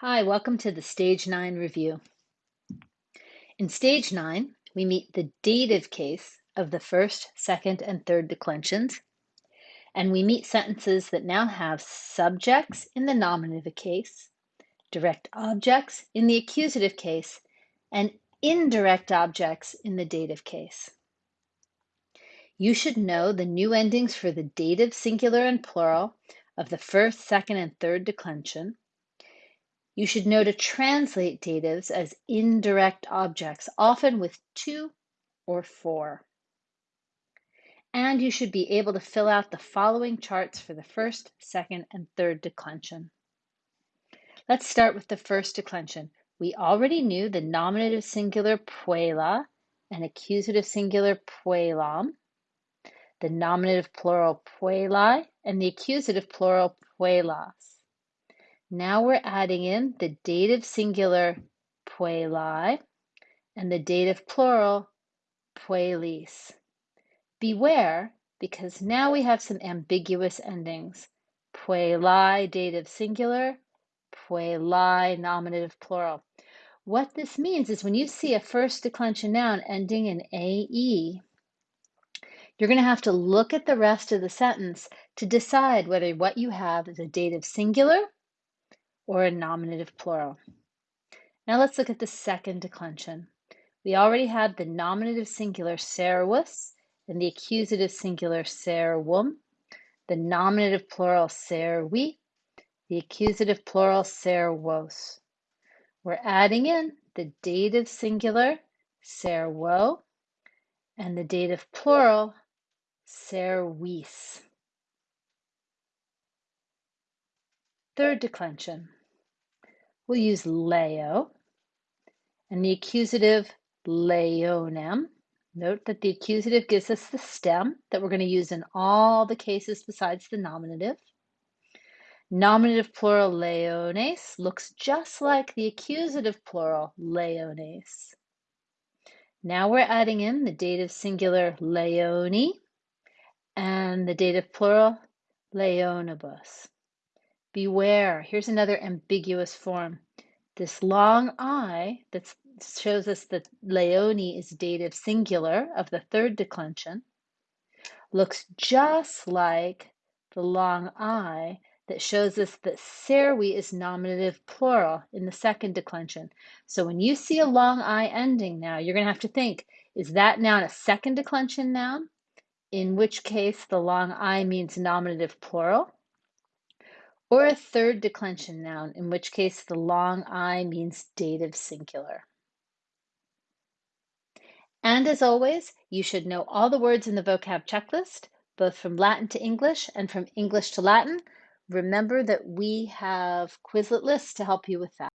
Hi, welcome to the Stage 9 review. In Stage 9, we meet the dative case of the first, second, and third declensions, and we meet sentences that now have subjects in the nominative case, direct objects in the accusative case, and indirect objects in the dative case. You should know the new endings for the dative singular and plural of the first, second, and third declension you should know to translate datives as indirect objects, often with to or for. And you should be able to fill out the following charts for the first, second, and third declension. Let's start with the first declension. We already knew the nominative singular puella and accusative singular puellam, the nominative plural puellae, and the accusative plural puellas. Now we're adding in the dative singular puellae and the dative plural puellis. Beware, because now we have some ambiguous endings. Puellae dative singular, puellae nominative plural. What this means is when you see a first declension noun ending in AE, you're going to have to look at the rest of the sentence to decide whether what you have is a dative singular or a nominative plural. Now let's look at the second declension. We already have the nominative singular servus and the accusative singular servum, the nominative plural servi, the accusative plural servos. We're adding in the dative singular servo and the dative plural servis. Third declension. We'll use leo and the accusative leonem. Note that the accusative gives us the stem that we're going to use in all the cases besides the nominative. Nominative plural leones looks just like the accusative plural leones. Now we're adding in the dative singular leoni and the dative plural leonibus. Beware, here's another ambiguous form. This long I that shows us that leoni is dative singular of the third declension looks just like the long I that shows us that servi is nominative plural in the second declension. So when you see a long I ending now, you're going to have to think, is that noun a second declension noun? In which case the long I means nominative plural or a third declension noun, in which case the long I means dative singular. And as always, you should know all the words in the vocab checklist, both from Latin to English and from English to Latin. Remember that we have Quizlet lists to help you with that.